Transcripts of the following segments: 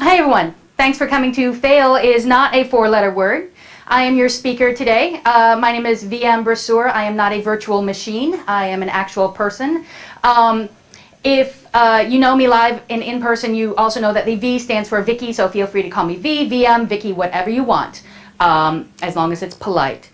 hi everyone. Thanks for coming to Fail is not a four-letter word. I am your speaker today. Uh, my name is VM Brasseur. I am not a virtual machine. I am an actual person. Um, if uh, you know me live and in person, you also know that the V stands for Vicky, so feel free to call me V, VM, Vicky, whatever you want, um, as long as it's polite.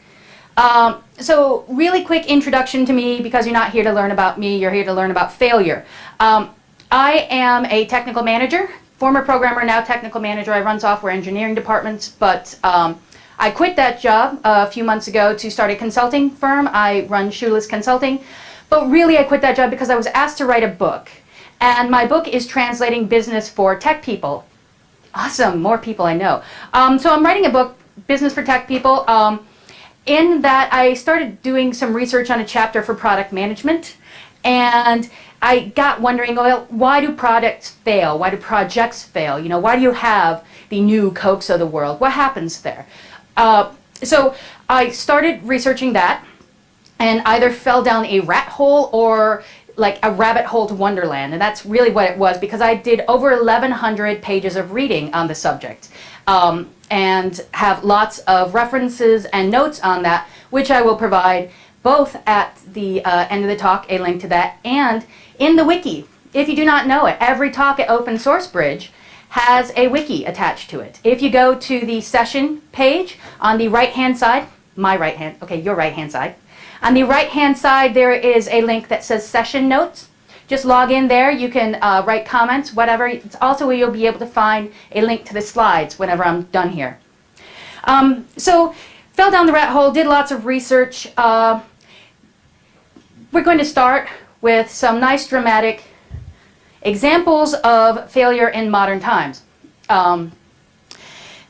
Um, so really quick introduction to me because you're not here to learn about me, you're here to learn about failure. Um, I am a technical manager, former programmer, now technical manager. I run software engineering departments, but um, I quit that job a few months ago to start a consulting firm. I run Shoeless Consulting. But really I quit that job because I was asked to write a book. And my book is translating business for tech people. Awesome, more people I know. Um, so I'm writing a book, Business for Tech People. Um, in that I started doing some research on a chapter for product management. And I got wondering, well, why do products fail? Why do projects fail? You know, why do you have the new Cokes of the world? What happens there? Uh, so I started researching that and either fell down a rat hole or like a rabbit hole to Wonderland. And that's really what it was because I did over 1,100 pages of reading on the subject um, and have lots of references and notes on that, which I will provide both at the uh, end of the talk, a link to that, and in the wiki. If you do not know it, every talk at Open Source Bridge has a wiki attached to it. If you go to the session page on the right-hand side, my right hand, okay, your right-hand side, on the right-hand side, there is a link that says Session Notes. Just log in there. You can uh, write comments, whatever. It's also where you'll be able to find a link to the slides whenever I'm done here. Um, so, fell down the rat hole, did lots of research. Uh, we're going to start with some nice dramatic examples of failure in modern times. Um,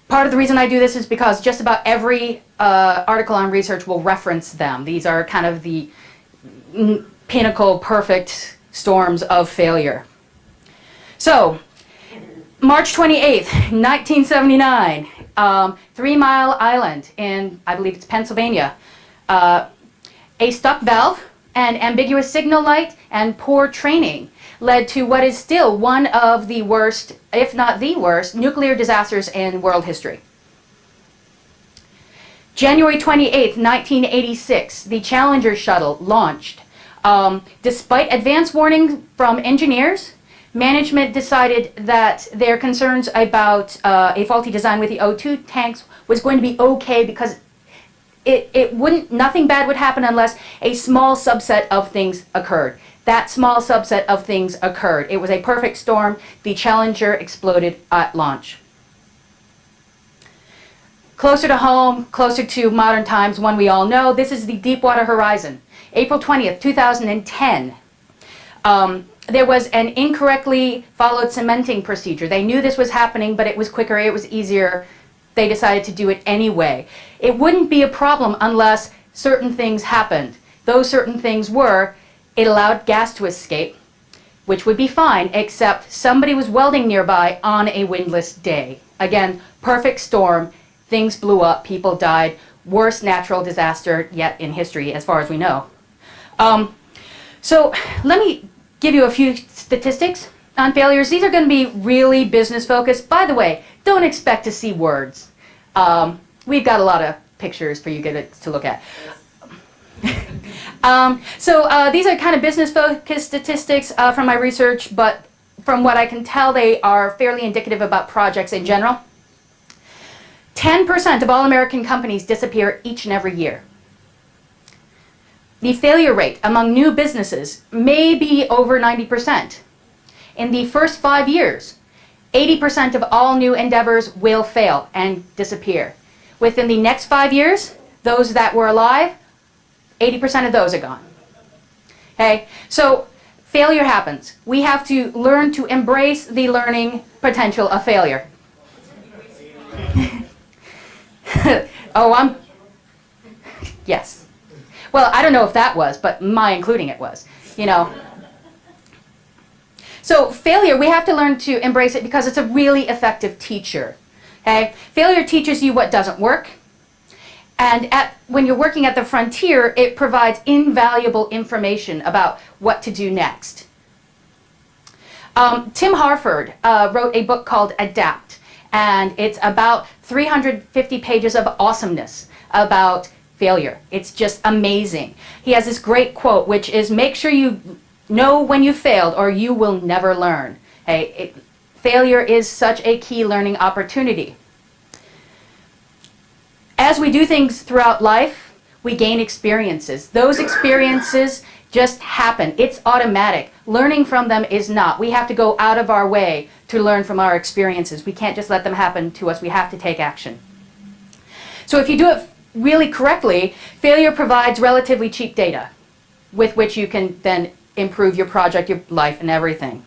Part of the reason I do this is because just about every uh, article on research will reference them. These are kind of the pinnacle, perfect storms of failure. So, March 28th, 1979, um, Three Mile Island in, I believe it's Pennsylvania. Uh, a stuck valve, an ambiguous signal light, and poor training led to what is still one of the worst, if not the worst, nuclear disasters in world history. January 28, 1986, the Challenger shuttle launched. Um, despite advance warning from engineers, management decided that their concerns about uh, a faulty design with the O2 tanks was going to be okay because it, it wouldn't, nothing bad would happen unless a small subset of things occurred that small subset of things occurred. It was a perfect storm. The Challenger exploded at launch. Closer to home, closer to modern times, one we all know, this is the Deepwater Horizon. April 20th, 2010. Um, there was an incorrectly followed cementing procedure. They knew this was happening, but it was quicker, it was easier. They decided to do it anyway. It wouldn't be a problem unless certain things happened. Those certain things were it allowed gas to escape, which would be fine, except somebody was welding nearby on a windless day. Again, perfect storm, things blew up, people died, worst natural disaster yet in history as far as we know. Um, so let me give you a few statistics on failures. These are going to be really business focused. By the way, don't expect to see words. Um, we've got a lot of pictures for you to look at. Um, so uh, these are kind of business-focused statistics uh, from my research, but from what I can tell, they are fairly indicative about projects in general. 10% of all American companies disappear each and every year. The failure rate among new businesses may be over 90%. In the first five years, 80% of all new endeavors will fail and disappear. Within the next five years, those that were alive 80% of those are gone. Okay, so failure happens. We have to learn to embrace the learning potential of failure. oh, I'm, yes. Well, I don't know if that was, but my including it was, you know. So failure, we have to learn to embrace it because it's a really effective teacher. Okay? Failure teaches you what doesn't work. And at, when you're working at the frontier, it provides invaluable information about what to do next. Um, Tim Harford uh, wrote a book called Adapt, and it's about 350 pages of awesomeness about failure. It's just amazing. He has this great quote, which is make sure you know when you failed or you will never learn. Hey, it, failure is such a key learning opportunity. As we do things throughout life, we gain experiences. Those experiences just happen. It's automatic. Learning from them is not. We have to go out of our way to learn from our experiences. We can't just let them happen to us. We have to take action. So if you do it really correctly, failure provides relatively cheap data with which you can then improve your project, your life, and everything.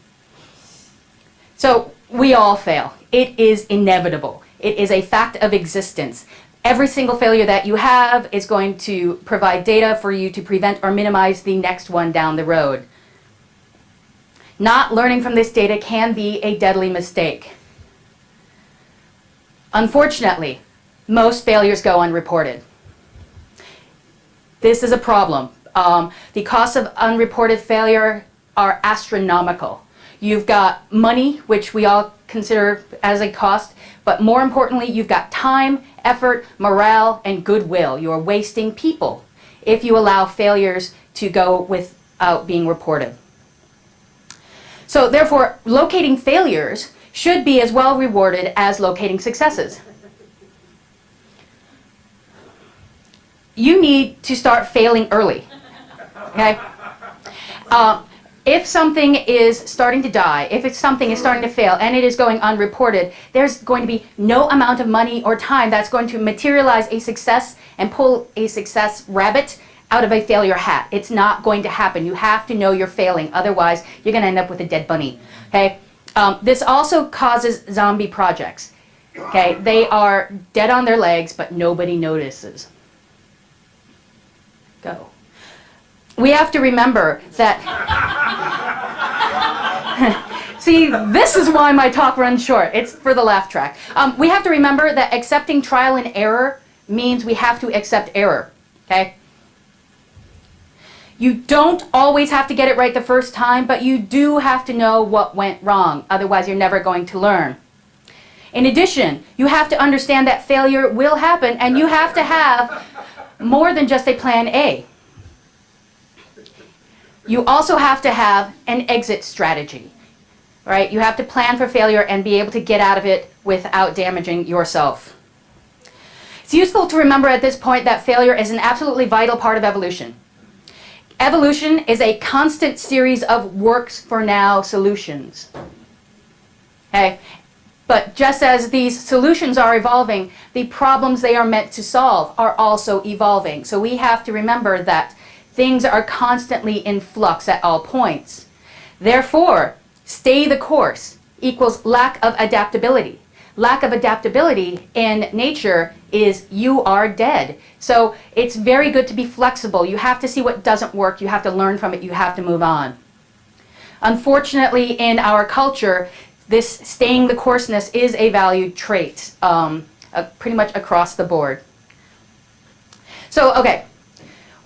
So we all fail. It is inevitable. It is a fact of existence. Every single failure that you have is going to provide data for you to prevent or minimize the next one down the road. Not learning from this data can be a deadly mistake. Unfortunately, most failures go unreported. This is a problem. Um, the costs of unreported failure are astronomical. You've got money, which we all consider as a cost, but more importantly, you've got time, effort, morale, and goodwill. You're wasting people if you allow failures to go without being reported. So therefore, locating failures should be as well rewarded as locating successes. You need to start failing early. Okay? Uh, if something is starting to die, if it's something is starting to fail and it is going unreported, there's going to be no amount of money or time that's going to materialize a success and pull a success rabbit out of a failure hat. It's not going to happen. You have to know you're failing. Otherwise, you're going to end up with a dead bunny. Okay? Um, this also causes zombie projects. Okay? They are dead on their legs, but nobody notices. Go we have to remember that. See, this is why my talk runs short. It's for the laugh track. Um, we have to remember that accepting trial and error means we have to accept error. Okay? You don't always have to get it right the first time, but you do have to know what went wrong. Otherwise, you're never going to learn. In addition, you have to understand that failure will happen, and you have to have more than just a plan A. You also have to have an exit strategy, right? You have to plan for failure and be able to get out of it without damaging yourself. It's useful to remember at this point that failure is an absolutely vital part of evolution. Evolution is a constant series of works for now solutions. Okay? But just as these solutions are evolving, the problems they are meant to solve are also evolving. So we have to remember that Things are constantly in flux at all points. Therefore, stay the course equals lack of adaptability. Lack of adaptability in nature is you are dead. So it's very good to be flexible. You have to see what doesn't work. You have to learn from it. You have to move on. Unfortunately, in our culture, this staying the courseness is a valued trait um, uh, pretty much across the board. So, okay,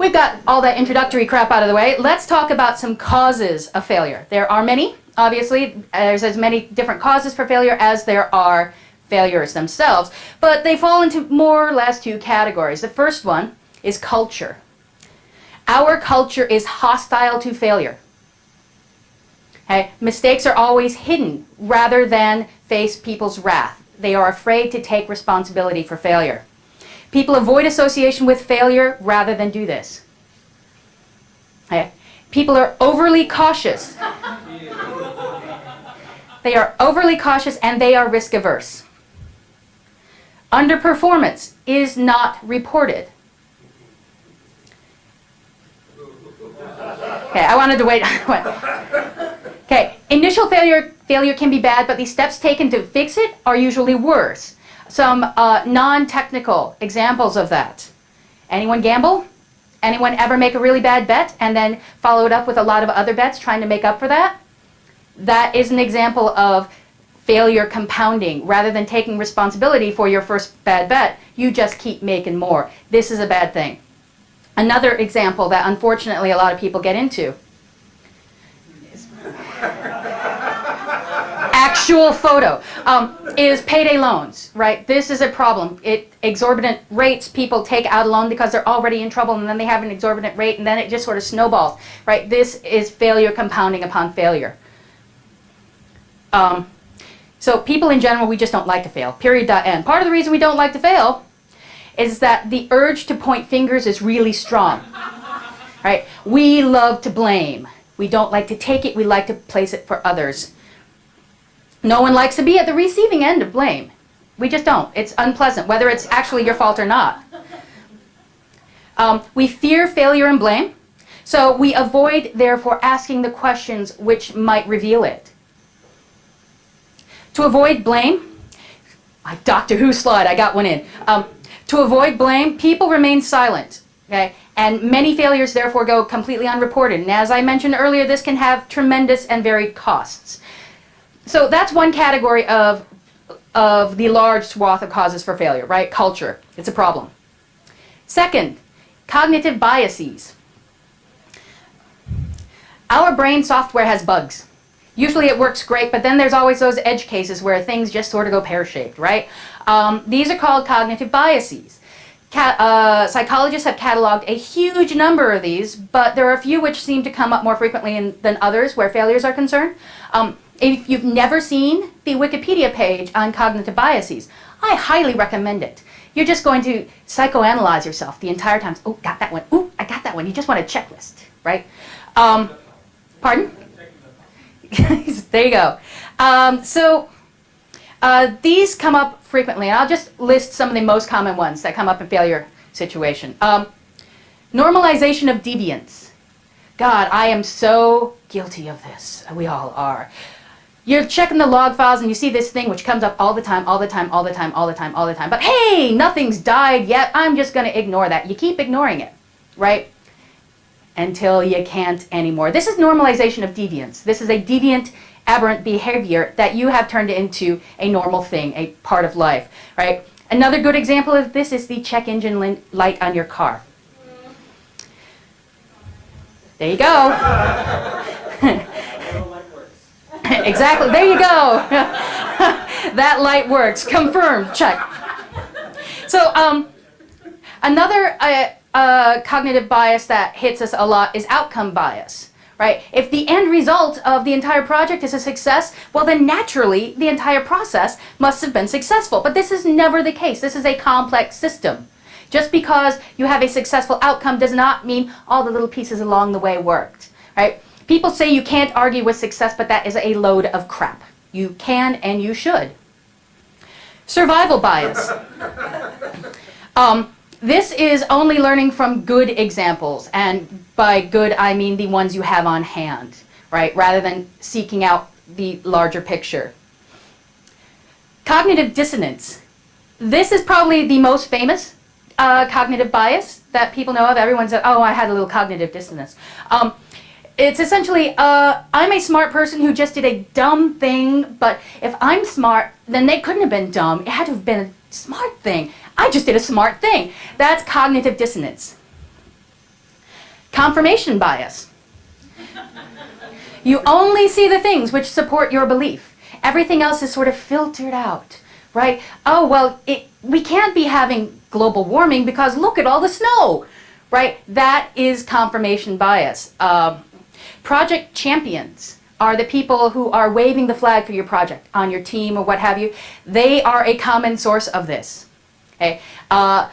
We've got all that introductory crap out of the way. Let's talk about some causes of failure. There are many, obviously. There's as many different causes for failure as there are failures themselves. But they fall into more or less two categories. The first one is culture. Our culture is hostile to failure. Okay? Mistakes are always hidden rather than face people's wrath. They are afraid to take responsibility for failure. People avoid association with failure rather than do this. Okay. People are overly cautious. They are overly cautious and they are risk averse. Underperformance is not reported. Okay, I wanted to wait. okay, initial failure failure can be bad, but the steps taken to fix it are usually worse some uh, non-technical examples of that. Anyone gamble? Anyone ever make a really bad bet and then follow it up with a lot of other bets trying to make up for that? That is an example of failure compounding. Rather than taking responsibility for your first bad bet, you just keep making more. This is a bad thing. Another example that unfortunately a lot of people get into actual photo, um, is payday loans, right? This is a problem. It exorbitant rates people take out a loan because they're already in trouble and then they have an exorbitant rate and then it just sort of snowballs, right? This is failure compounding upon failure. Um, so people in general, we just don't like to fail, period, dot, end. Part of the reason we don't like to fail is that the urge to point fingers is really strong, right? We love to blame. We don't like to take it, we like to place it for others. No one likes to be at the receiving end of blame. We just don't. It's unpleasant, whether it's actually your fault or not. Um, we fear failure and blame, so we avoid, therefore, asking the questions which might reveal it. To avoid blame, my Doctor Who slide, I got one in. Um, to avoid blame, people remain silent. Okay? And many failures therefore go completely unreported. And as I mentioned earlier, this can have tremendous and varied costs. So that's one category of, of the large swath of causes for failure, right? Culture. It's a problem. Second, cognitive biases. Our brain software has bugs. Usually it works great, but then there's always those edge cases where things just sort of go pear-shaped, right? Um, these are called cognitive biases. Uh, psychologists have cataloged a huge number of these, but there are a few which seem to come up more frequently in, than others where failures are concerned. Um, if you've never seen the Wikipedia page on cognitive biases, I highly recommend it. You're just going to psychoanalyze yourself the entire time. Oh, got that one. Oh, I got that one. You just want a checklist, right? Um, pardon? there you go. Um, so uh, these come up frequently, and I'll just list some of the most common ones that come up in failure situation. Um, normalization of deviance. God, I am so guilty of this. We all are. You're checking the log files and you see this thing which comes up all the time, all the time, all the time, all the time, all the time. But hey, nothing's died yet. I'm just going to ignore that. You keep ignoring it, right? Until you can't anymore. This is normalization of deviance. This is a deviant aberrant behavior that you have turned into a normal thing, a part of life, right? Another good example of this is the check engine light on your car. There you go. exactly, there you go. that light works, confirmed, check. So um, another uh, uh, cognitive bias that hits us a lot is outcome bias right? If the end result of the entire project is a success, well then naturally the entire process must have been successful. But this is never the case. This is a complex system. Just because you have a successful outcome does not mean all the little pieces along the way worked, right? People say you can't argue with success, but that is a load of crap. You can and you should. Survival bias. Um, this is only learning from good examples, and by good I mean the ones you have on hand, right, rather than seeking out the larger picture. Cognitive dissonance. This is probably the most famous uh, cognitive bias that people know of. Everyone said, oh, I had a little cognitive dissonance. Um, it's essentially, uh, I'm a smart person who just did a dumb thing, but if I'm smart, then they couldn't have been dumb. It had to have been a smart thing. I just did a smart thing. That's cognitive dissonance. Confirmation bias. You only see the things which support your belief. Everything else is sort of filtered out, right? Oh, well, it, we can't be having global warming because look at all the snow, right? That is confirmation bias. Uh, project champions are the people who are waving the flag for your project on your team or what have you. They are a common source of this. Okay? Uh,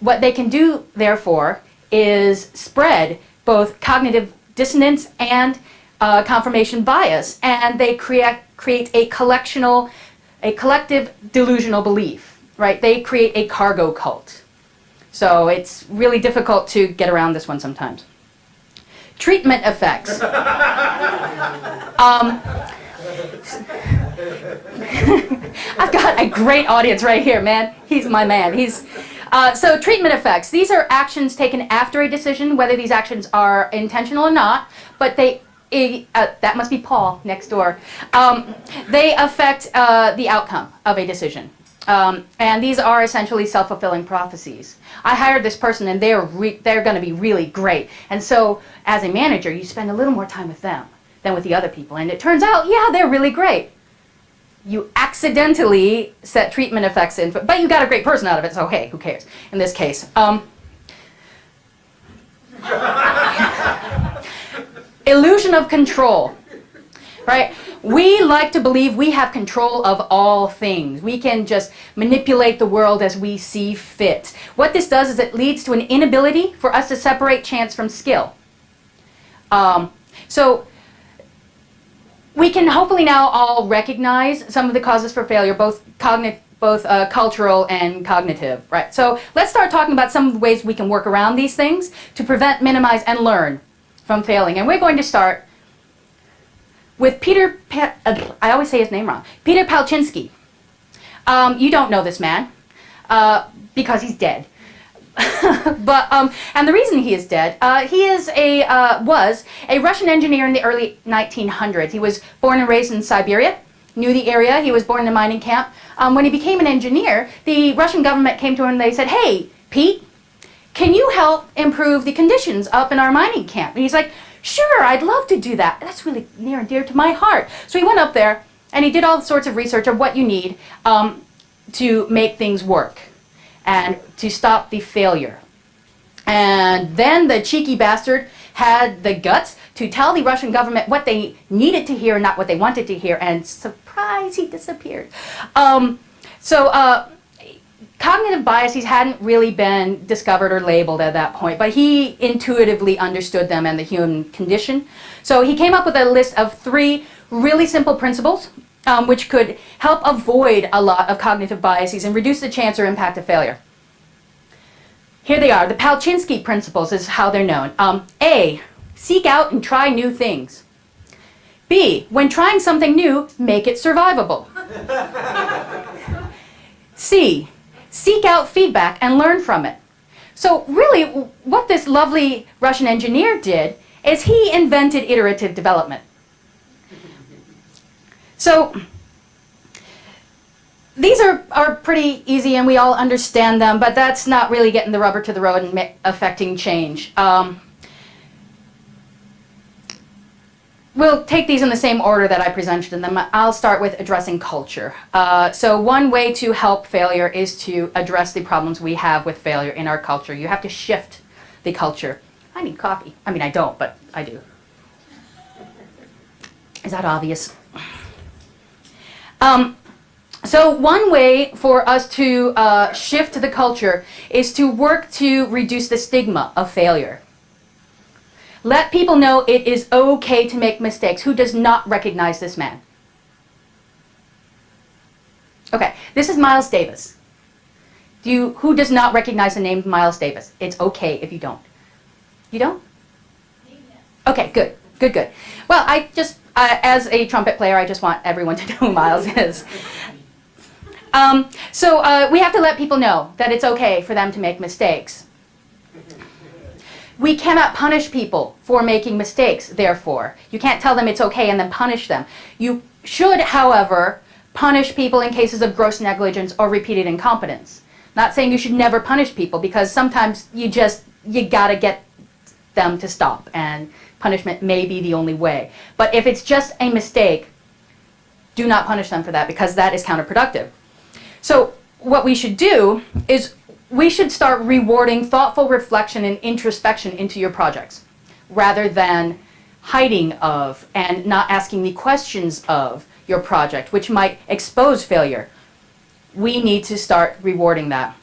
what they can do, therefore, is spread both cognitive dissonance and uh, confirmation bias, and they create, create a collectional, a collective delusional belief, right? They create a cargo cult. So it's really difficult to get around this one sometimes. Treatment effects. um, I've got a great audience right here, man. He's my man. He's uh, so treatment effects. These are actions taken after a decision, whether these actions are intentional or not, but they uh, that must be Paul next door. Um, they affect uh, the outcome of a decision. Um, and these are essentially self-fulfilling prophecies. I hired this person and they're, they're going to be really great. And so as a manager, you spend a little more time with them than with the other people. And it turns out, yeah, they're really great. you accidentally set treatment effects in, but you got a great person out of it, so hey, who cares in this case. Um, illusion of control, right? We like to believe we have control of all things. We can just manipulate the world as we see fit. What this does is it leads to an inability for us to separate chance from skill. Um, so we can hopefully now all recognize some of the causes for failure, both cognitive both uh, cultural and cognitive, right? So let's start talking about some ways we can work around these things to prevent, minimize, and learn from failing. And we're going to start with Peter, pa uh, I always say his name wrong, Peter Palchinsky. Um, you don't know this man uh, because he's dead. but um, and the reason he is dead, uh, he is a uh, was a Russian engineer in the early 1900s. He was born and raised in Siberia, knew the area. He was born in a mining camp. Um, when he became an engineer, the Russian government came to him and they said, "Hey, Pete, can you help improve the conditions up in our mining camp?" And he's like, "Sure, I'd love to do that. That's really near and dear to my heart." So he went up there and he did all sorts of research of what you need um, to make things work and to stop the failure. And then the cheeky bastard had the guts to tell the Russian government what they needed to hear and not what they wanted to hear, and surprise, he disappeared. Um, so uh, cognitive biases hadn't really been discovered or labeled at that point, but he intuitively understood them and the human condition. So he came up with a list of three really simple principles um, which could help avoid a lot of cognitive biases and reduce the chance or impact of failure. Here they are. The Palchinsky principles is how they're known. Um, A, seek out and try new things. B, when trying something new, make it survivable. C, seek out feedback and learn from it. So really, what this lovely Russian engineer did is he invented iterative development. So these are, are pretty easy and we all understand them, but that's not really getting the rubber to the road and affecting change. Um, we'll take these in the same order that I presented them. I'll start with addressing culture. Uh, so one way to help failure is to address the problems we have with failure in our culture. You have to shift the culture. I need coffee. I mean, I don't, but I do. Is that obvious? Um, so one way for us to uh, shift the culture is to work to reduce the stigma of failure. Let people know it is okay to make mistakes. Who does not recognize this man? Okay, this is Miles Davis. Do you, who does not recognize the name Miles Davis? It's okay if you don't. You don't? Okay, good, good, good. Well, I just uh, as a trumpet player, I just want everyone to know who Miles is. Um, so uh, we have to let people know that it's okay for them to make mistakes. We cannot punish people for making mistakes, therefore. You can't tell them it's okay and then punish them. You should, however, punish people in cases of gross negligence or repeated incompetence. Not saying you should never punish people because sometimes you just, you gotta get them to stop and punishment may be the only way. But if it's just a mistake, do not punish them for that because that is counterproductive. So what we should do is we should start rewarding thoughtful reflection and introspection into your projects rather than hiding of and not asking the questions of your project, which might expose failure. We need to start rewarding that.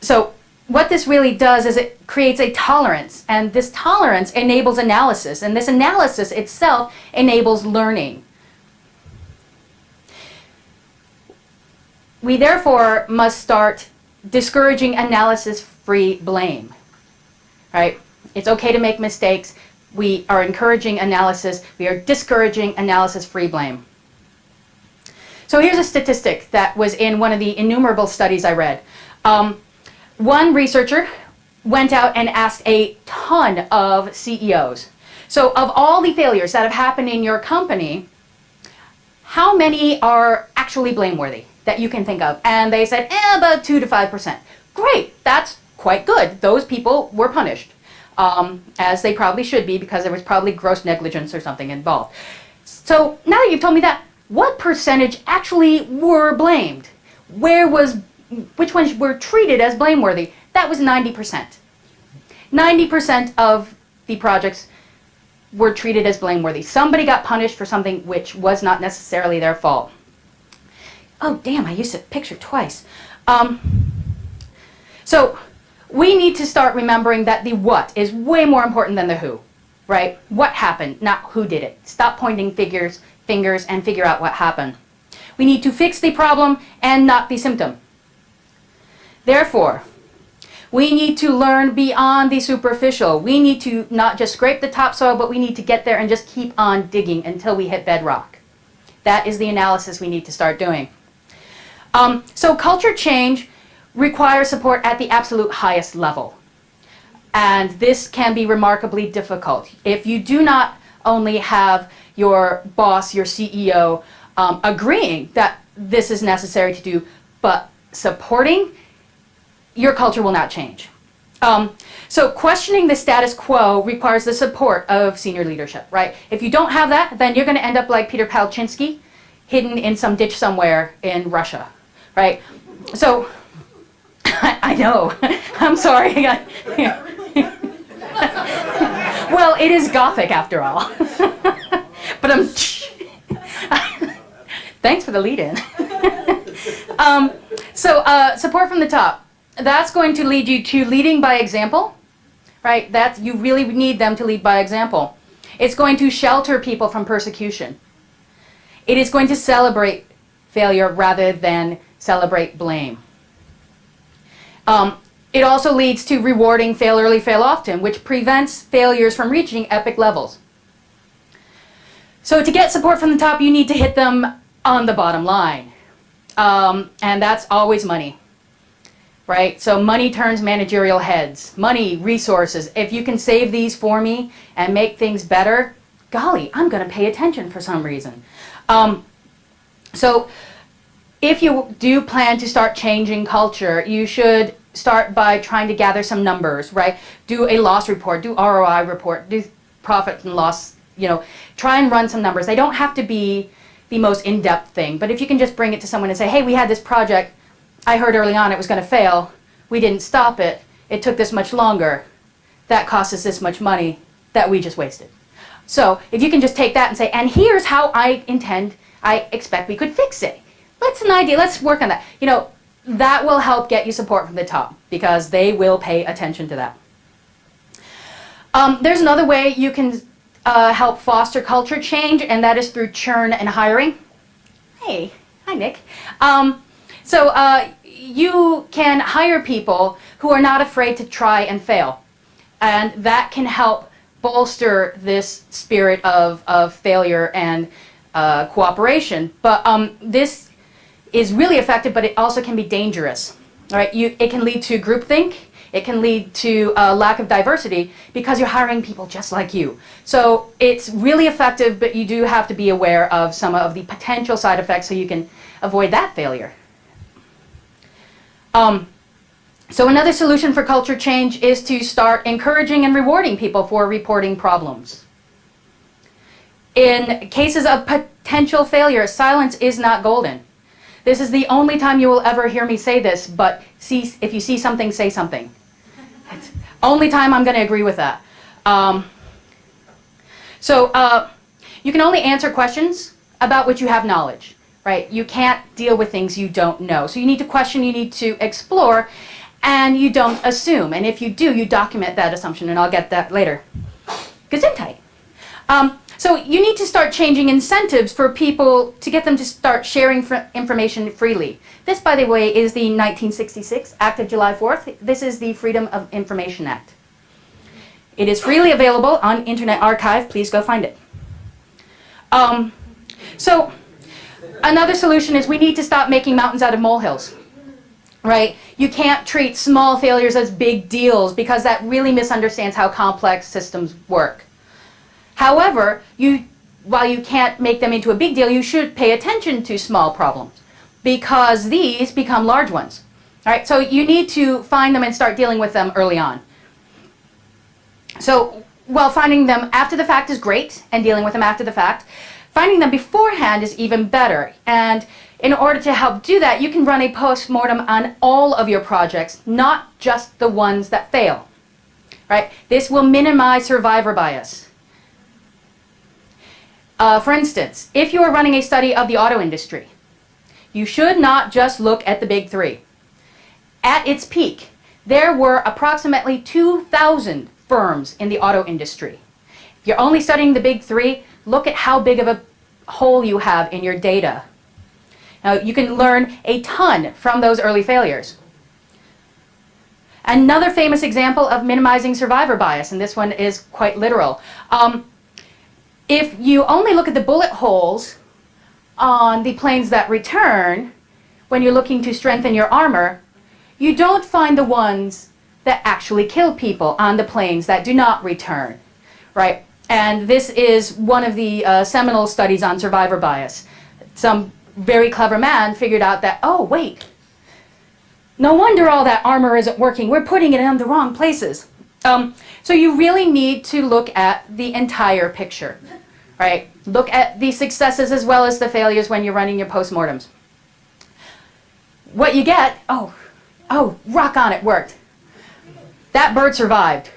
So what this really does is it creates a tolerance, and this tolerance enables analysis, and this analysis itself enables learning. We therefore must start discouraging analysis-free blame. Right? It's okay to make mistakes. We are encouraging analysis. We are discouraging analysis-free blame. So here's a statistic that was in one of the innumerable studies I read. Um, one researcher went out and asked a ton of CEOs. So of all the failures that have happened in your company, how many are actually blameworthy that you can think of? And they said, eh, about 2 to 5%. Great, that's quite good. Those people were punished, um, as they probably should be because there was probably gross negligence or something involved. So now that you've told me that, what percentage actually were blamed? Where was, which ones were treated as blameworthy? That was 90%. 90% of the projects were treated as blameworthy. Somebody got punished for something which was not necessarily their fault. Oh, damn, I used the picture twice. Um, so we need to start remembering that the what is way more important than the who, right? What happened, not who did it. Stop pointing figures, fingers and figure out what happened. We need to fix the problem and not the symptom. Therefore, we need to learn beyond the superficial. We need to not just scrape the topsoil, but we need to get there and just keep on digging until we hit bedrock. That is the analysis we need to start doing. Um, so culture change requires support at the absolute highest level. And this can be remarkably difficult. If you do not only have your boss, your CEO, um, agreeing that this is necessary to do, but supporting your culture will not change. Um, so questioning the status quo requires the support of senior leadership, right? If you don't have that, then you're going to end up like Peter Palchinsky, hidden in some ditch somewhere in Russia, right? So, I know, I'm sorry. well, it is Gothic after all. but I'm, thanks for the lead in. um, so, uh, support from the top that's going to lead you to leading by example, right? That you really need them to lead by example. It's going to shelter people from persecution. It is going to celebrate failure rather than celebrate blame. Um, it also leads to rewarding fail early, fail often, which prevents failures from reaching epic levels. So to get support from the top, you need to hit them on the bottom line. Um, and that's always money right? So money turns managerial heads. Money, resources. If you can save these for me and make things better, golly, I'm going to pay attention for some reason. Um, so if you do plan to start changing culture, you should start by trying to gather some numbers, right? Do a loss report, do ROI report, do profit and loss, you know, try and run some numbers. They don't have to be the most in-depth thing, but if you can just bring it to someone and say, hey, we had this project, I heard early on it was going to fail. We didn't stop it. It took this much longer. That cost us this much money that we just wasted. So if you can just take that and say, and here's how I intend, I expect we could fix it. Let's an idea, let's work on that. You know, that will help get you support from the top because they will pay attention to that. Um, there's another way you can uh, help foster culture change, and that is through churn and hiring. Hey, hi Nick. Um, so uh, you can hire people who are not afraid to try and fail. And that can help bolster this spirit of, of failure and uh, cooperation. But um, this is really effective, but it also can be dangerous. All right, you, it can lead to groupthink. It can lead to a lack of diversity because you're hiring people just like you. So it's really effective, but you do have to be aware of some of the potential side effects so you can avoid that failure. Um, so another solution for culture change is to start encouraging and rewarding people for reporting problems. In cases of potential failure, silence is not golden. This is the only time you will ever hear me say this, but see, if you see something, say something. Only time I'm going to agree with that. Um, so uh, you can only answer questions about which you have knowledge right? You can't deal with things you don't know. So you need to question, you need to explore, and you don't assume. And if you do, you document that assumption, and I'll get that later. Gesundheit. Um, so you need to start changing incentives for people to get them to start sharing information freely. This, by the way, is the 1966 Act of July 4th. This is the Freedom of Information Act. It is freely available on Internet Archive. Please go find it. Um, so Another solution is we need to stop making mountains out of molehills. Right? You can't treat small failures as big deals because that really misunderstands how complex systems work. However, you, while you can't make them into a big deal, you should pay attention to small problems because these become large ones. All right, so you need to find them and start dealing with them early on. So while finding them after the fact is great and dealing with them after the fact, Finding them beforehand is even better. And in order to help do that, you can run a post-mortem on all of your projects, not just the ones that fail. Right? This will minimize survivor bias. Uh, for instance, if you are running a study of the auto industry, you should not just look at the big three. At its peak, there were approximately 2,000 firms in the auto industry. If you're only studying the big three, look at how big of a hole you have in your data. Now, you can learn a ton from those early failures. Another famous example of minimizing survivor bias, and this one is quite literal. Um, if you only look at the bullet holes on the planes that return, when you're looking to strengthen your armor, you don't find the ones that actually kill people on the planes that do not return, right? And this is one of the uh, seminal studies on survivor bias. Some very clever man figured out that, oh, wait, no wonder all that armor isn't working. We're putting it in the wrong places. Um, so you really need to look at the entire picture, right? Look at the successes as well as the failures when you're running your postmortems. What you get, oh, oh, rock on, it worked. That bird survived.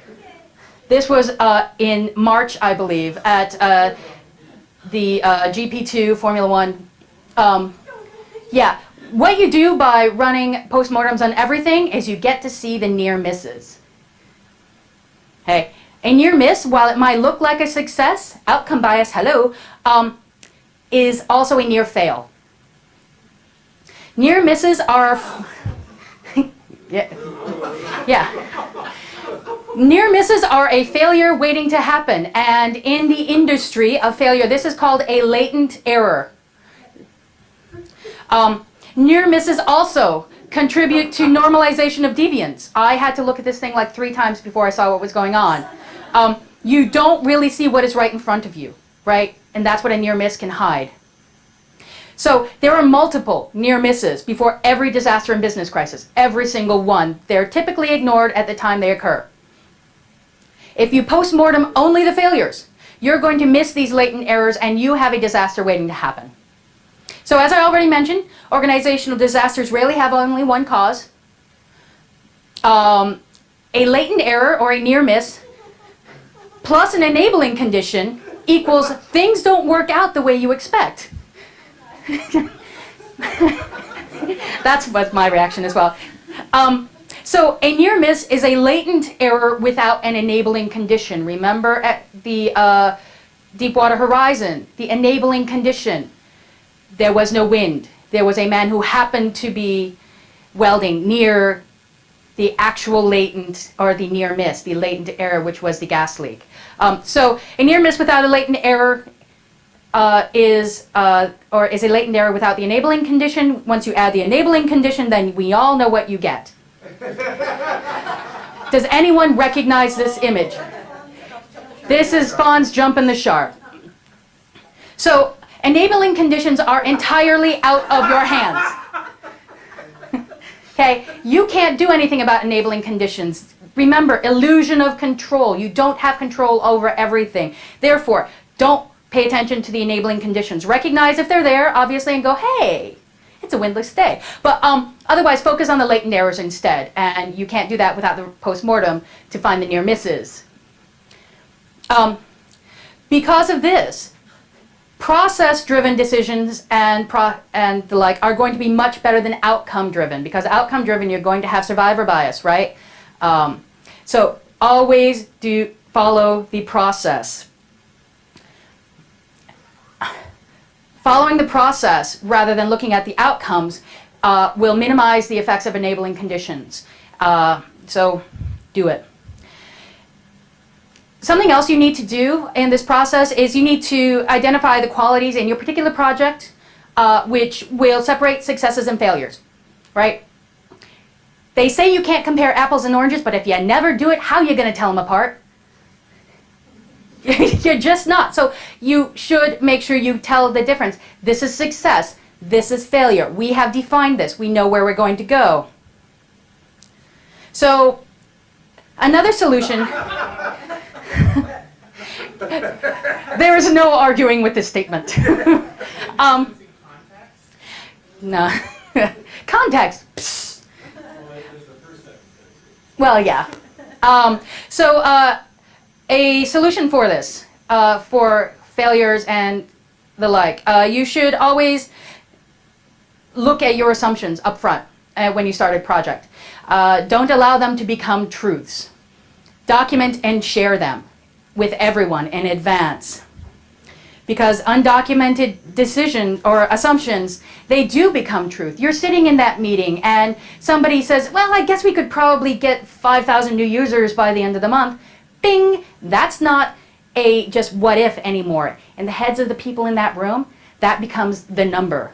This was uh, in March, I believe, at uh, the uh, GP2 Formula One. Um, yeah, what you do by running postmortems on everything is you get to see the near misses. Hey, a near miss, while it might look like a success, outcome bias, hello, um, is also a near fail. Near misses are, yeah, yeah. Near misses are a failure waiting to happen, and in the industry of failure, this is called a latent error. Um, near misses also contribute to normalization of deviance. I had to look at this thing like three times before I saw what was going on. Um, you don't really see what is right in front of you, right? And that's what a near miss can hide. So there are multiple near misses before every disaster and business crisis, every single one. They're typically ignored at the time they occur. If you post-mortem only the failures, you're going to miss these latent errors and you have a disaster waiting to happen. So as I already mentioned, organizational disasters rarely have only one cause. Um, a latent error or a near miss plus an enabling condition equals things don't work out the way you expect. That's what my reaction as well. Um, so a near miss is a latent error without an enabling condition. Remember at the uh, Deepwater Horizon, the enabling condition, there was no wind. There was a man who happened to be welding near the actual latent or the near miss, the latent error, which was the gas leak. Um, so a near miss without a latent error uh, is uh, or is a latent error without the enabling condition. Once you add the enabling condition, then we all know what you get. Does anyone recognize this image? This is Fonz jumping the shark. So enabling conditions are entirely out of your hands. okay, you can't do anything about enabling conditions. Remember, illusion of control. You don't have control over everything. Therefore, don't pay attention to the enabling conditions. Recognize if they're there, obviously, and go, hey, it's a windless day. But um, otherwise, focus on the latent errors instead. And you can't do that without the post-mortem to find the near misses. Um, because of this, process-driven decisions and, and the like are going to be much better than outcome-driven. Because outcome-driven, you're going to have survivor bias, right? Um, so always do follow the process. Following the process rather than looking at the outcomes uh, will minimize the effects of enabling conditions. Uh, so do it. Something else you need to do in this process is you need to identify the qualities in your particular project uh, which will separate successes and failures, right? They say you can't compare apples and oranges, but if you never do it, how are you going to tell them apart? You're just not. So you should make sure you tell the difference. This is success. This is failure. We have defined this. We know where we're going to go. So another solution there is no arguing with this statement. um, no. Context. Psst. Well, yeah. Um, so uh, a solution for this, uh, for failures and the like, uh, you should always look at your assumptions up front uh, when you start a project. Uh, don't allow them to become truths. Document and share them with everyone in advance. Because undocumented decisions or assumptions, they do become truth. You're sitting in that meeting and somebody says, well, I guess we could probably get 5,000 new users by the end of the month. Bing! That's not a just what if anymore. In the heads of the people in that room, that becomes the number,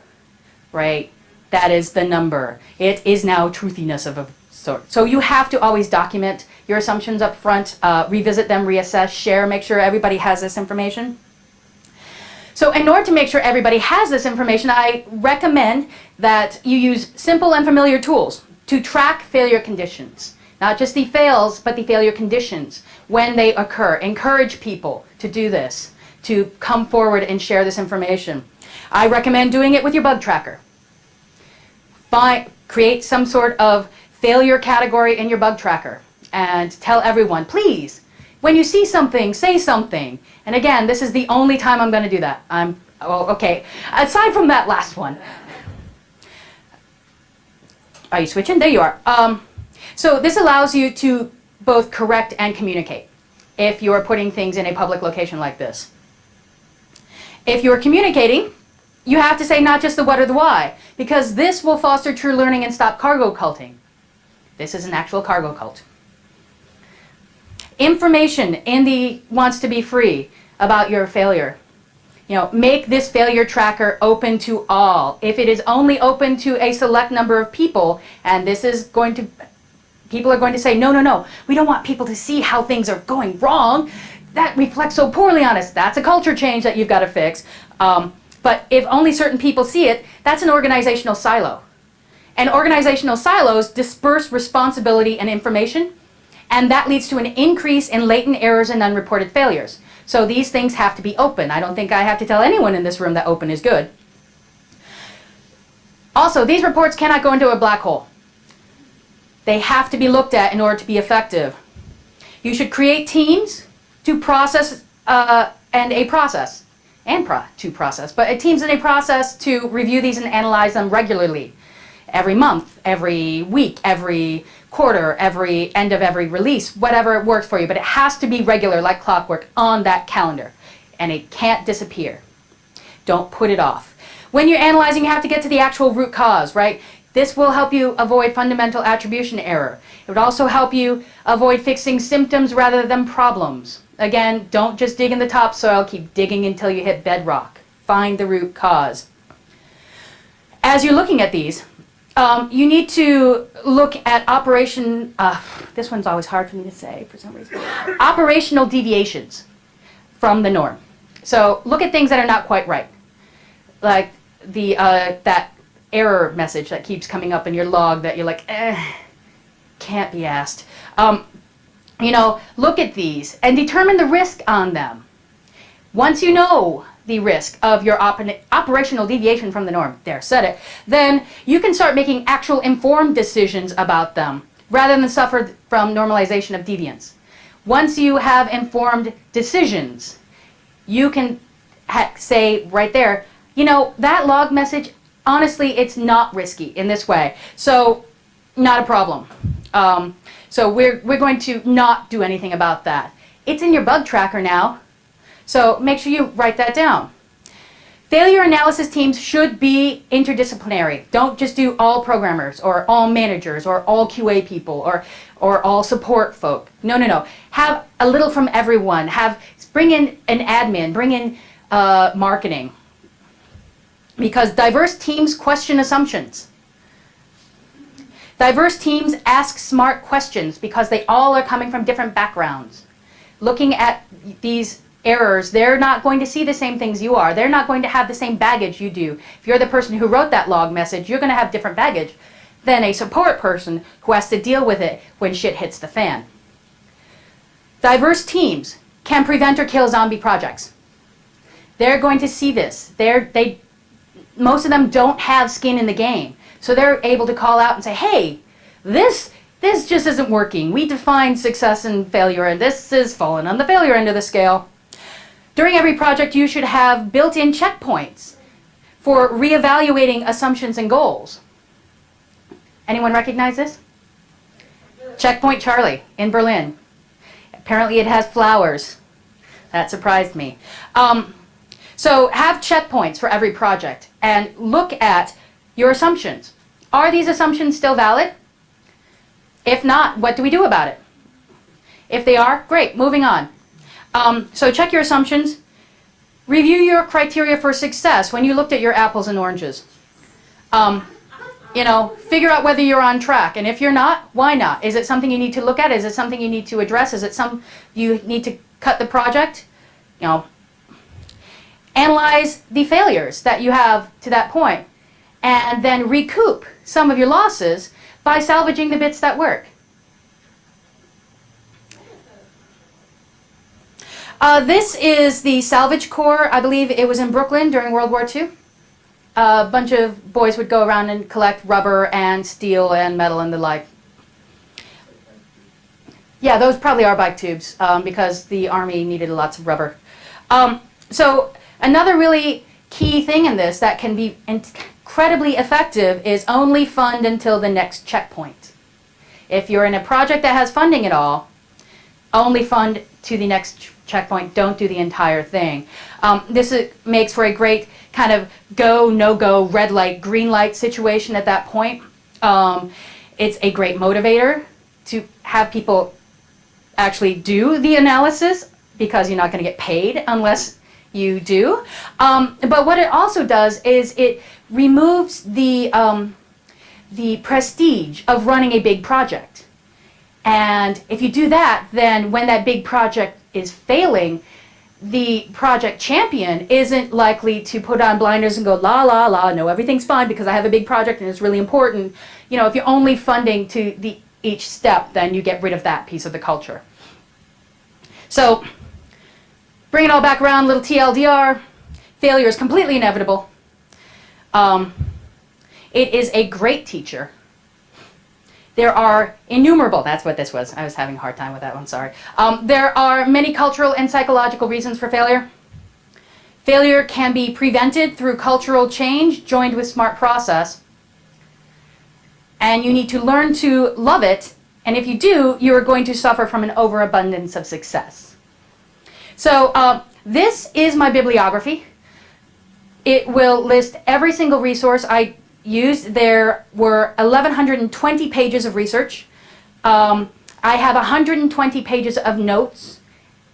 right? That is the number. It is now truthiness of a sort. So you have to always document your assumptions up front, uh, revisit them, reassess, share, make sure everybody has this information. So in order to make sure everybody has this information, I recommend that you use simple and familiar tools to track failure conditions. Not just the fails, but the failure conditions when they occur. Encourage people to do this, to come forward and share this information. I recommend doing it with your bug tracker. Find, create some sort of failure category in your bug tracker and tell everyone, please, when you see something, say something. And again, this is the only time I'm going to do that. I'm, oh, okay. Aside from that last one. Are you switching? There you are. Um, so this allows you to both correct and communicate if you are putting things in a public location like this. If you're communicating, you have to say not just the what or the why, because this will foster true learning and stop cargo culting. This is an actual cargo cult. Information in the wants to be free about your failure. You know, make this failure tracker open to all. If it is only open to a select number of people, and this is going to, people are going to say, no, no, no, we don't want people to see how things are going wrong. That reflects so poorly on us. That's a culture change that you've got to fix. Um, but if only certain people see it, that's an organizational silo. And organizational silos disperse responsibility and information and that leads to an increase in latent errors and unreported failures. So these things have to be open. I don't think I have to tell anyone in this room that open is good. Also, these reports cannot go into a black hole. They have to be looked at in order to be effective. You should create teams to process uh, and a process and pro to process, but a teams and a process to review these and analyze them regularly. Every month, every week, every quarter, every end of every release, whatever it works for you. But it has to be regular, like clockwork, on that calendar. And it can't disappear. Don't put it off. When you're analyzing, you have to get to the actual root cause, right? This will help you avoid fundamental attribution error. It would also help you avoid fixing symptoms rather than problems. Again, don't just dig in the topsoil, keep digging until you hit bedrock. Find the root cause. As you're looking at these, um, you need to look at operation, uh, this one's always hard for me to say for some reason, operational deviations from the norm. So look at things that are not quite right. Like the, uh, that error message that keeps coming up in your log that you're like, eh, can't be asked. Um, you know, look at these and determine the risk on them. Once you know the risk of your op operational deviation from the norm, there, said it, then you can start making actual informed decisions about them rather than suffer from normalization of deviance. Once you have informed decisions, you can say right there, you know, that log message, honestly, it's not risky in this way. So, not a problem. Um, so we're, we're going to not do anything about that. It's in your bug tracker now. So make sure you write that down. Failure analysis teams should be interdisciplinary. Don't just do all programmers or all managers or all QA people or, or all support folk. No, no, no. Have a little from everyone. Have Bring in an admin, bring in uh, marketing. Because diverse teams question assumptions. Diverse teams ask smart questions because they all are coming from different backgrounds. Looking at these errors, they're not going to see the same things you are. They're not going to have the same baggage you do. If you're the person who wrote that log message, you're going to have different baggage than a support person who has to deal with it when shit hits the fan. Diverse teams can prevent or kill zombie projects. They're going to see this. They're, they, most of them don't have skin in the game. So they're able to call out and say, hey, this, this just isn't working. We define success and failure, and this is falling on the failure end of the scale. During every project, you should have built-in checkpoints for reevaluating assumptions and goals. Anyone recognize this? Checkpoint Charlie in Berlin. Apparently it has flowers. That surprised me. Um, so have checkpoints for every project and look at your assumptions. Are these assumptions still valid? If not, what do we do about it? If they are, great, moving on. Um, so check your assumptions. Review your criteria for success when you looked at your apples and oranges. Um, you know, figure out whether you're on track. And if you're not, why not? Is it something you need to look at? Is it something you need to address? Is it some you need to cut the project? You know, analyze the failures that you have to that point and then recoup some of your losses by salvaging the bits that work. Uh, this is the Salvage Corps. I believe it was in Brooklyn during World War II. A bunch of boys would go around and collect rubber and steel and metal and the like. Yeah, those probably are bike tubes um, because the army needed lots of rubber. Um, so another really key thing in this that can be incredibly effective is only fund until the next checkpoint. If you're in a project that has funding at all, only fund to the next checkpoint, don't do the entire thing. Um, this is, makes for a great kind of go, no-go, red light, green light situation at that point. Um, it's a great motivator to have people actually do the analysis because you're not going to get paid unless you do. Um, but what it also does is it removes the, um, the prestige of running a big project. And if you do that, then when that big project is failing, the project champion isn't likely to put on blinders and go, la, la, la, no, everything's fine because I have a big project and it's really important. You know, if you're only funding to the, each step, then you get rid of that piece of the culture. So, bring it all back around, little TLDR. Failure is completely inevitable. Um, it is a great teacher there are innumerable, that's what this was. I was having a hard time with that one, sorry. Um, there are many cultural and psychological reasons for failure. Failure can be prevented through cultural change joined with smart process. And you need to learn to love it. And if you do, you are going to suffer from an overabundance of success. So uh, this is my bibliography. It will list every single resource I used, there were 1,120 pages of research. Um, I have 120 pages of notes,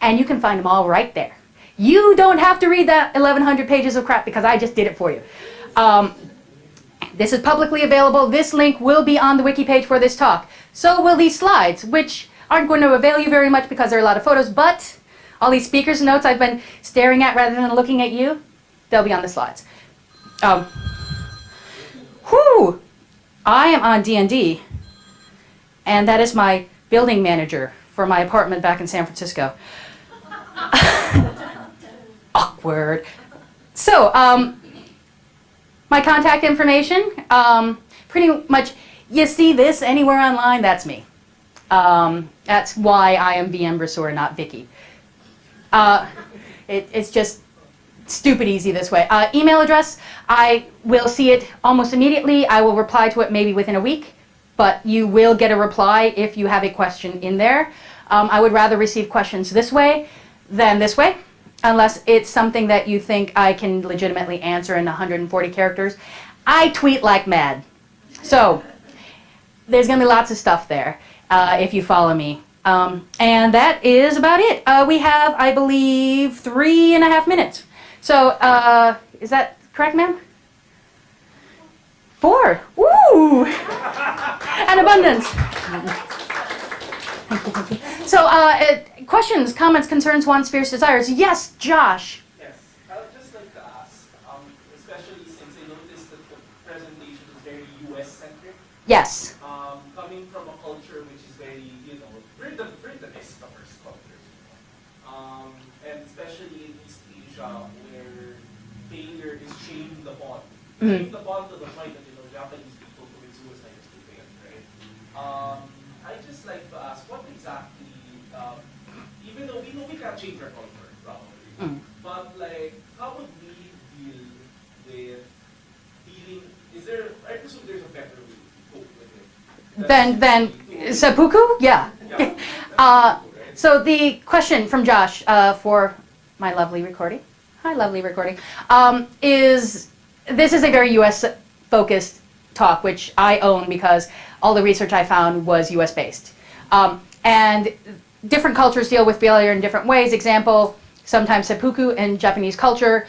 and you can find them all right there. You don't have to read that 1,100 pages of crap because I just did it for you. Um, this is publicly available. This link will be on the wiki page for this talk. So will these slides, which aren't going to avail you very much because there are a lot of photos, but all these speakers' notes I've been staring at rather than looking at you, they'll be on the slides. Um, Whew! I am on D&D, and that is my building manager for my apartment back in San Francisco. Awkward. So, um, my contact information, um, pretty much, you see this anywhere online, that's me. Um, that's why I am VM Brasseur, not Vicky. Uh, it, it's just stupid easy this way. Uh, email address, I will see it almost immediately. I will reply to it maybe within a week, but you will get a reply if you have a question in there. Um, I would rather receive questions this way than this way, unless it's something that you think I can legitimately answer in 140 characters. I tweet like mad. So, there's going to be lots of stuff there uh, if you follow me. Um, and that is about it. Uh, we have, I believe, three and a half minutes. So, uh, is that correct, ma'am? Four. Woo! and abundance. so, uh, uh, questions, comments, concerns, wants, fears, desires. Yes, Josh. Yes, I would just like to ask, um, especially since I noticed that the presentation is very U.S.-centric. Yes. Um, coming from a culture which is very, you know, we're the, we're the discoverers culture. Um, I Mhm. the bond of the point that, you know, Japanese people commit suicide is too big, right? Um, I just like to ask, what exactly, um, even though we know we can't change our culture, probably, Mm. but like, how would we deal with dealing, is there, I presume there's a better way to cope with it. Then, then, To- seppuku? Yeah. Yeah. Uh, Right? So the question from Josh uh, for my lovely recording, hi lovely recording, um, is this is a very U.S. focused talk, which I own because all the research I found was U.S. based, um, and different cultures deal with failure in different ways. Example, sometimes seppuku in Japanese culture.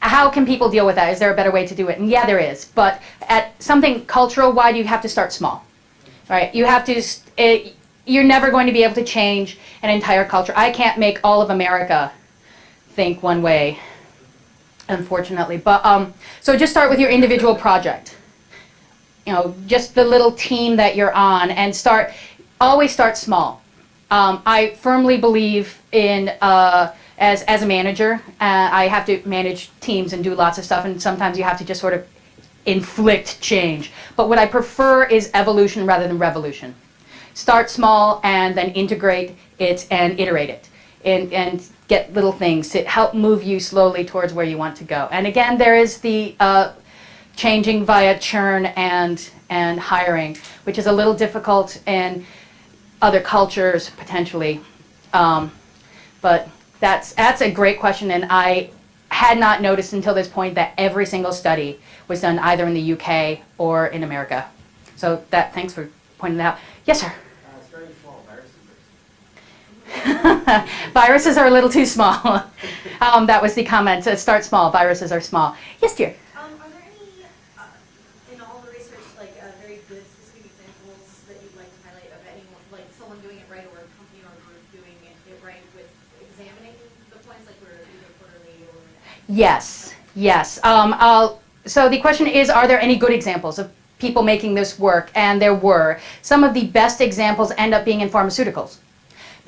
How can people deal with that? Is there a better way to do it? And yeah, there is. But at something cultural wide, you have to start small right? You have to, it, you're never going to be able to change an entire culture. I can't make all of America think one way, unfortunately. But, um, so just start with your individual project. You know, just the little team that you're on and start, always start small. Um, I firmly believe in, uh, as, as a manager, uh, I have to manage teams and do lots of stuff, and sometimes you have to just sort of inflict change. But what I prefer is evolution rather than revolution. Start small and then integrate it and iterate it and, and get little things to help move you slowly towards where you want to go. And again, there is the uh, changing via churn and, and hiring, which is a little difficult in other cultures potentially. Um, but that's, that's a great question, and I had not noticed until this point that every single study was done either in the UK or in America. So that, thanks for pointing that out. Yes, sir. Viruses are a little too small. um, that was the comment. Uh, start small. Viruses are small. Yes, dear. Um, are there any, uh, in all the research, like, uh, very good specific examples that you'd like to highlight of anyone, like someone doing it right or a company or a group doing it, it right with examining the points, like we're either quarterly or? Yes, yes. Um, I'll, so the question is, are there any good examples of people making this work? And there were. Some of the best examples end up being in pharmaceuticals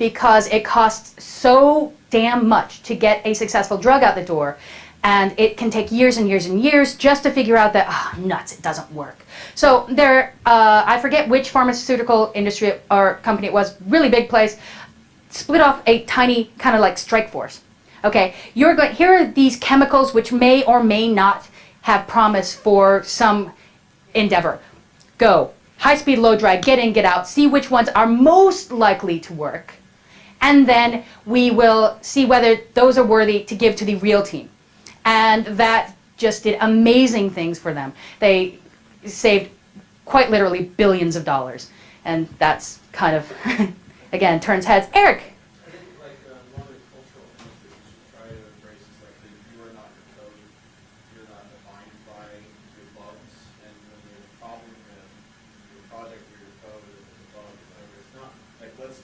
because it costs so damn much to get a successful drug out the door. And it can take years and years and years just to figure out that, ah, nuts, it doesn't work. So there, uh, I forget which pharmaceutical industry or company it was, really big place, split off a tiny kind of like strike force. Okay, you're going. Here are these chemicals which may or may not have promise for some endeavor. Go high speed, low drag, get in, get out. See which ones are most likely to work, and then we will see whether those are worthy to give to the real team. And that just did amazing things for them. They saved quite literally billions of dollars, and that's kind of again turns heads. Eric. I think like uh, one of the cultural things that you should try to embrace is like that you are not your code, you're not defined by your bugs, and when there's a problem in your project or your code, or there's a bug or whatever, it's not, like, let's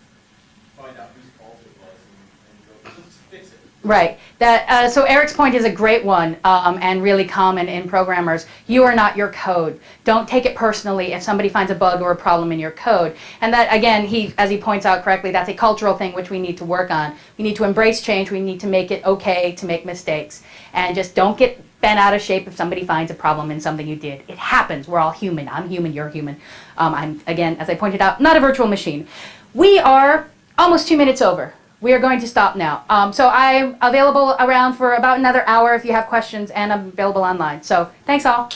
find out whose fault it was and, and go, let's fix it. Right. That uh, so Eric's point is a great one um, and really common in programmers. You are not your code. Don't take it personally if somebody finds a bug or a problem in your code. And that again, he as he points out correctly, that's a cultural thing which we need to work on. We need to embrace change. We need to make it okay to make mistakes and just don't get bent out of shape if somebody finds a problem in something you did. It happens. We're all human. I'm human. You're human. Um, I'm again, as I pointed out, not a virtual machine. We are almost two minutes over. We are going to stop now. Um, so I'm available around for about another hour if you have questions, and I'm available online. So thanks all.